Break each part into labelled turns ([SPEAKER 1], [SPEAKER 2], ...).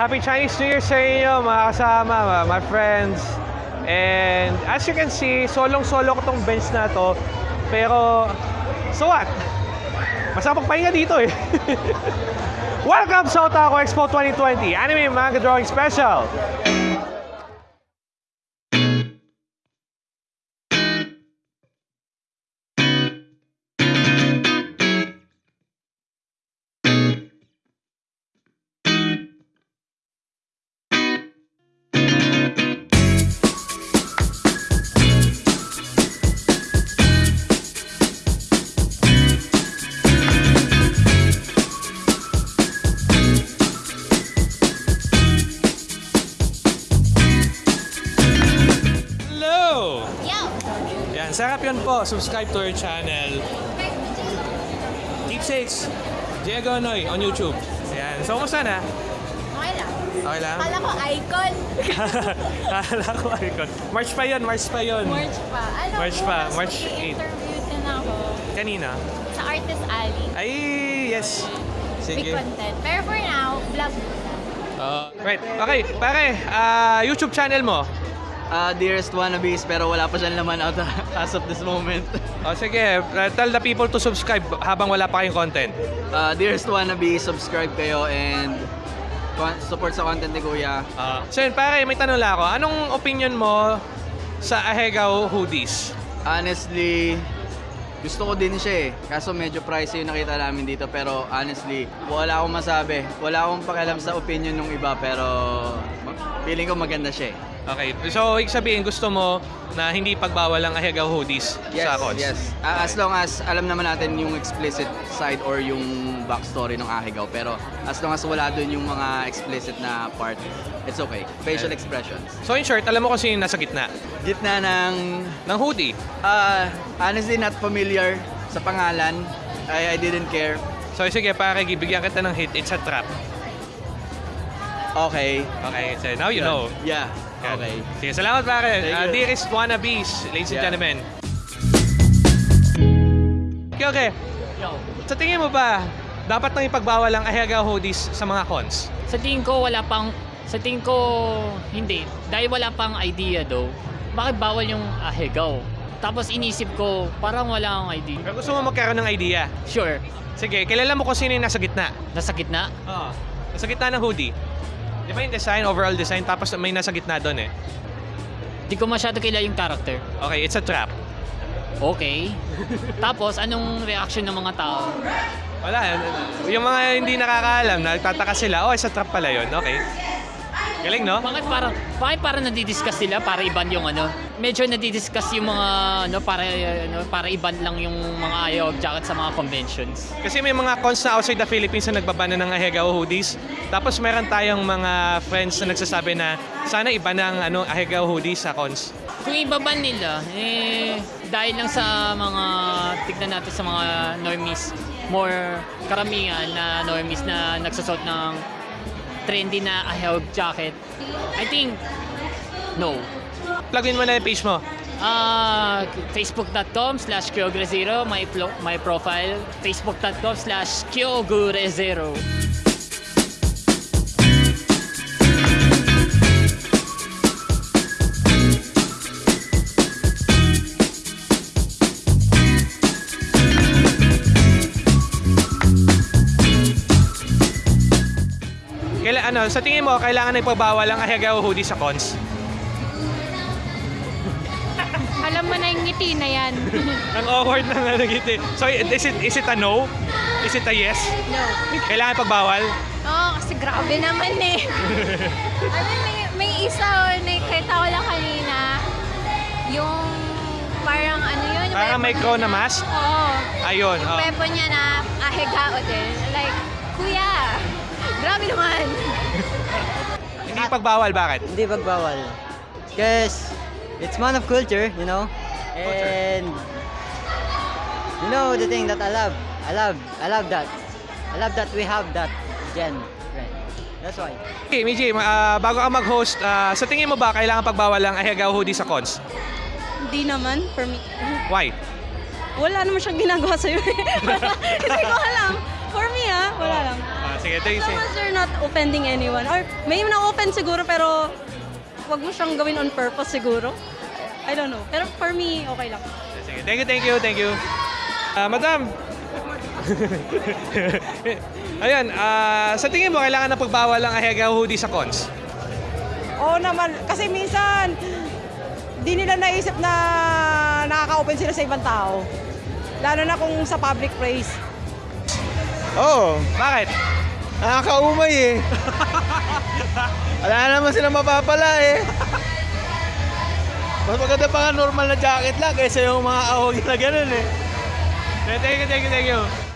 [SPEAKER 1] Happy Chinese New Year sa inyo, mga kasama, my friends. And as you can see, solong-solo ko tong bench na to. Pero, so what? Masama pahinga dito eh. Welcome sa Otaku Expo 2020, Anime Manga Drawing Special. Yan, sarap yun po. Subscribe to our channel. Keepsakes, Diego Noy on YouTube. Ayan. So, kumusta na?
[SPEAKER 2] Okay lang.
[SPEAKER 1] Okay lang?
[SPEAKER 2] Kala ko icon.
[SPEAKER 1] Kala ko icon. March pa yun, March pa yun.
[SPEAKER 2] March pa. Alam
[SPEAKER 1] March
[SPEAKER 2] mo,
[SPEAKER 1] pa,
[SPEAKER 2] mas
[SPEAKER 1] March 8.
[SPEAKER 2] interview din ako
[SPEAKER 1] Kanina.
[SPEAKER 2] sa Artist Alley.
[SPEAKER 1] Ay, yes.
[SPEAKER 2] Big
[SPEAKER 1] Sige.
[SPEAKER 2] content. Pero for now, vlog.
[SPEAKER 1] Uh, right. Okay, pare, ah, YouTube channel mo.
[SPEAKER 3] Ah, dearest wannabes, pero wala pa siyang laman out as of this moment.
[SPEAKER 1] O sige, uh, tell the people to subscribe habang wala pa kayong content.
[SPEAKER 3] Ah, dearest wannabes, subscribe kayo and support sa content ni Kuya.
[SPEAKER 1] Uh, so yun, pare, may tanong lang ako. Anong opinion mo sa Ahegao hoodies?
[SPEAKER 3] Honestly, gusto ko din siya eh. Kaso medyo pricey yung nakita namin dito. Pero honestly, wala akong masabi. Wala akong pakialam sa opinion ng iba. Pero feeling ko maganda siya eh.
[SPEAKER 1] Okay, so ibig sabihin gusto mo na hindi pagbawal ang Ahegao hoodies
[SPEAKER 3] Yes,
[SPEAKER 1] sa cons?
[SPEAKER 3] yes. Ah, as long as alam naman natin yung explicit side or yung backstory ng Ahigaw. Pero as long as wala dun yung mga explicit na part, it's okay. Facial
[SPEAKER 1] Okay.
[SPEAKER 3] expressions.
[SPEAKER 1] So in short, alam mo kung sino yung nasa gitna
[SPEAKER 3] Gitna ng,
[SPEAKER 1] ng hoodie.
[SPEAKER 3] ah, honestly not familiar sa pangalan. I, I didn't care.
[SPEAKER 1] So sige, pare, bigyan kita ng hit. It's a trap.
[SPEAKER 3] Okay.
[SPEAKER 1] Okay, so now you know.
[SPEAKER 3] Yeah. Okay.
[SPEAKER 1] Sige, salamat pare.
[SPEAKER 3] Thank
[SPEAKER 1] Uh,
[SPEAKER 3] you.
[SPEAKER 1] dearest wannabes, ladies and
[SPEAKER 3] Yeah.
[SPEAKER 1] gentlemen. Okay, okay. Sa tingin mo ba, dapat nang ipagbawal ang Ahegao hoodies sa mga cons?
[SPEAKER 4] Sa tingin ko wala pang sa tingin ko hindi dahil wala pang idea daw. Bakit bawal yung ahegaw? Tapos inisip ko parang wala akong idea.
[SPEAKER 1] Pero gusto mo magkaroon ng idea.
[SPEAKER 4] Sure,
[SPEAKER 1] Sige, kilala mo kung sino yung nasa gitna.
[SPEAKER 4] nasa gitna.
[SPEAKER 1] Oo. Nasa gitna ng hoodie. Di ba yung design, overall design, tapos may nasa gitna doon eh.
[SPEAKER 4] Di ko masyado kilala yung character.
[SPEAKER 1] Okay, it's a trap.
[SPEAKER 4] Okay. Tapos anong reaction ng mga tao?
[SPEAKER 1] Wala. Yung mga hindi nakakaalam, nagtataka sila, oh, it's a trap pala yun. Okay. Galing, no?
[SPEAKER 4] Bakit parang bakit parang nadidiscuss sila para iban yung ano? Medyo nadidiscuss yung mga ano para ano para iban lang yung mga ayaw jacket sa mga conventions.
[SPEAKER 1] Kasi may mga cons na outside the Philippines na nagbabana ng Ahegao hoodies. Tapos meron tayong mga friends na nagsasabi na sana iba ng ano, Ahegao hoodies sa cons.
[SPEAKER 4] Kung ibaban nila, eh, dahil lang sa mga, tignan natin sa mga normies, more karamihan na normies na nagsusot ng trendy na ahawag jacket, I think, no.
[SPEAKER 1] Plugin mo na yung page mo.
[SPEAKER 4] Ah, facebook.com slash kyogre0, my, plo- my profile, facebook.com slash kyogure0.
[SPEAKER 1] Kaila, ano, sa tingin mo, kailangan na ipabawal ang Ahegao hoodies sa cons?
[SPEAKER 2] Alam mo na yung ngiti na yan.
[SPEAKER 1] Ang awkward na nagiti. So, is it, is it a no? Is it a yes?
[SPEAKER 2] no.
[SPEAKER 1] Kailangan pagbawal?
[SPEAKER 2] Oo, kasi grabe naman eh. ano, may, may isa, oh, nakita ko lang kanina. Yung parang ano yun?
[SPEAKER 1] Parang may
[SPEAKER 2] weapon
[SPEAKER 1] crow na mask?
[SPEAKER 2] Oo.
[SPEAKER 1] Ayun.
[SPEAKER 2] Yung
[SPEAKER 1] Oh.
[SPEAKER 2] weapon niya na ahegao din. Like, kuya, grabe naman.
[SPEAKER 1] Hindi pagbawal, bakit?
[SPEAKER 5] Hindi pagbawal. Because it's one of culture, you know? And you know the thing that I love. I love I love that. I love that we have that gen. Right. That's why.
[SPEAKER 1] Okay, Miji, ah, bago ka mag-host, ah, sa tingin mo ba kailangan pagbawal ang Ahegao hoodie sa cons?
[SPEAKER 6] Hindi naman, for me.
[SPEAKER 1] Why?
[SPEAKER 6] Wala naman siyang ginagawa sa'yo. eh. Hindi ko alam. For me ah, wala lang.
[SPEAKER 1] Sige, you.
[SPEAKER 6] As long as you're not offending anyone. Or may na-offend siguro pero wag mo siyang gawin on purpose siguro. I don't know. Pero for me, okay lang.
[SPEAKER 1] Sige, thank you, thank you, thank you. Ah, madam. Ayan, ah, sa tingin mo, kailangan na pagbawal ang ahega hoodie sa cons?
[SPEAKER 7] Oo naman, kasi minsan, di nila naisip na nakaka-open sila sa ibang tao. Lalo na kung sa public place.
[SPEAKER 3] Oo,
[SPEAKER 1] Bakit?
[SPEAKER 3] Nakakaumay eh. Wala naman silang mapapala eh. Mas maganda pa nga normal na jacket lang kaysa yung mga ahog na ganun eh.
[SPEAKER 1] Thank you, thank you, thank you.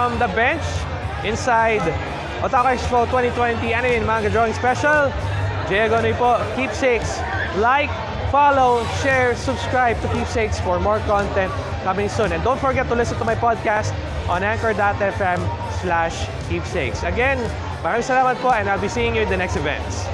[SPEAKER 1] From the bench inside Otaku Expo 2020 Anime and Manga Drawing Special. Diego Noy po, Keepsakes. Like, follow, share, subscribe to Keepsakes for more content coming soon. And don't forget to listen to my podcast on anchor.fm slash keepsakes. Again, maraming salamat po and I'll be seeing you in the next events.